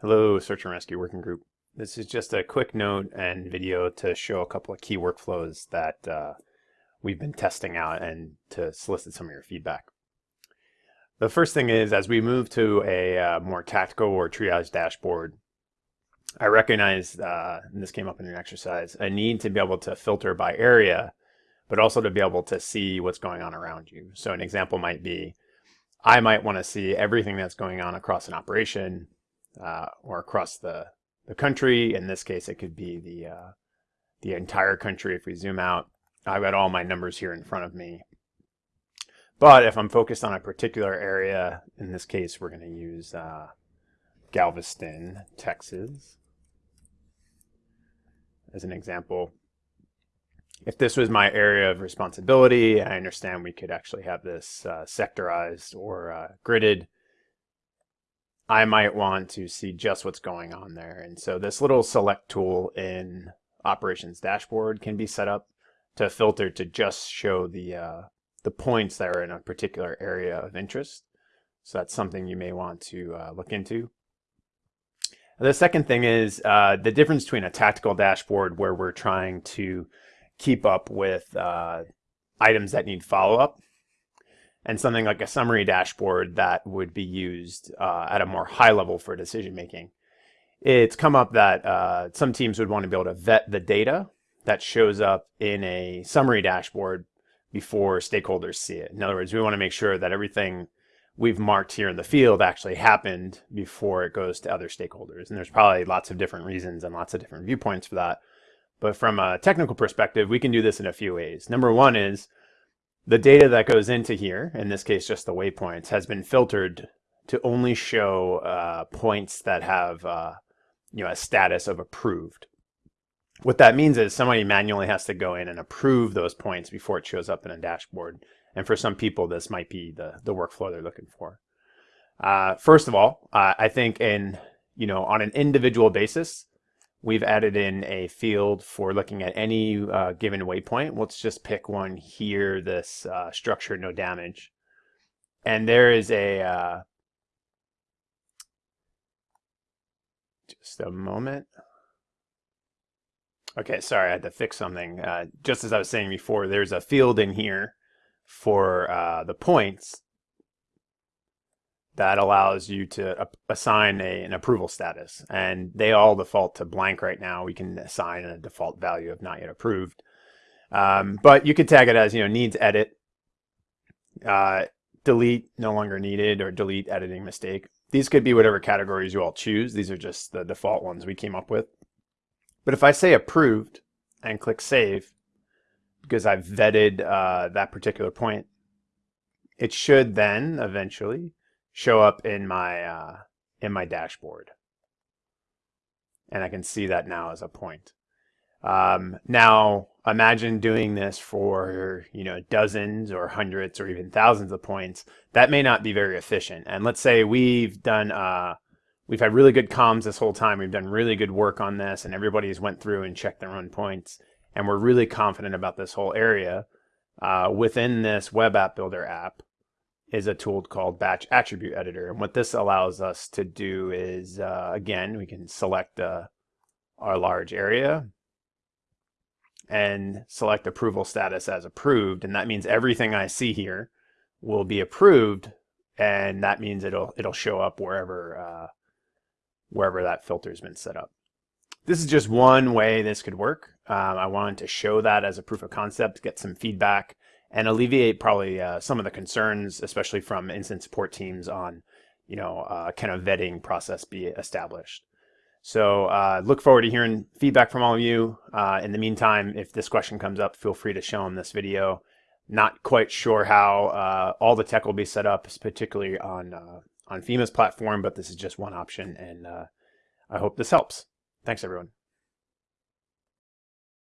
Hello, Search and Rescue Working Group. This is just a quick note and video to show a couple of key workflows that uh, we've been testing out and to solicit some of your feedback. The first thing is, as we move to a uh, more tactical or triage dashboard, I recognize, uh, and this came up in an exercise, a need to be able to filter by area, but also to be able to see what's going on around you. So an example might be, I might want to see everything that's going on across an operation uh, or across the, the country. In this case, it could be the, uh, the entire country. If we zoom out, I've got all my numbers here in front of me. But if I'm focused on a particular area, in this case, we're going to use uh, Galveston, Texas, as an example. If this was my area of responsibility, I understand we could actually have this uh, sectorized or uh, gridded. I might want to see just what's going on there. And so this little select tool in operations dashboard can be set up to filter to just show the, uh, the points that are in a particular area of interest. So that's something you may want to uh, look into. The second thing is uh, the difference between a tactical dashboard where we're trying to keep up with uh, items that need follow-up and something like a summary dashboard that would be used uh, at a more high level for decision making. It's come up that uh, some teams would want to be able to vet the data that shows up in a summary dashboard before stakeholders see it. In other words, we want to make sure that everything we've marked here in the field actually happened before it goes to other stakeholders. And there's probably lots of different reasons and lots of different viewpoints for that. But from a technical perspective, we can do this in a few ways. Number one is the data that goes into here, in this case just the waypoints, has been filtered to only show uh, points that have uh, you know, a status of approved. What that means is somebody manually has to go in and approve those points before it shows up in a dashboard. And for some people, this might be the, the workflow they're looking for. Uh, first of all, uh, I think in, you know, on an individual basis, We've added in a field for looking at any uh, given waypoint. Let's just pick one here, this uh, structure no damage. And there is a, uh, just a moment. Okay, sorry, I had to fix something. Uh, just as I was saying before, there's a field in here for uh, the points that allows you to assign a, an approval status. And they all default to blank right now. We can assign a default value of not yet approved. Um, but you could tag it as, you know, needs edit, uh, delete, no longer needed, or delete editing mistake. These could be whatever categories you all choose. These are just the default ones we came up with. But if I say approved and click save, because I've vetted uh, that particular point, it should then eventually show up in my uh, in my dashboard. And I can see that now as a point. Um, now, imagine doing this for, you know, dozens or hundreds or even thousands of points. That may not be very efficient. And let's say we've done, uh, we've had really good comms this whole time. We've done really good work on this and everybody's went through and checked their own points. And we're really confident about this whole area. Uh, within this web app builder app, is a tool called Batch Attribute Editor. And what this allows us to do is, uh, again, we can select uh, our large area and select approval status as approved. And that means everything I see here will be approved. And that means it'll, it'll show up wherever, uh, wherever that filter's been set up. This is just one way this could work. Um, I wanted to show that as a proof of concept, get some feedback and alleviate probably uh, some of the concerns, especially from incident support teams on, you know, uh, kind of vetting process be established. So uh, look forward to hearing feedback from all of you. Uh, in the meantime, if this question comes up, feel free to show them this video. Not quite sure how uh, all the tech will be set up, particularly on uh, on FEMA's platform, but this is just one option, and I hope this helps. Thanks, everyone.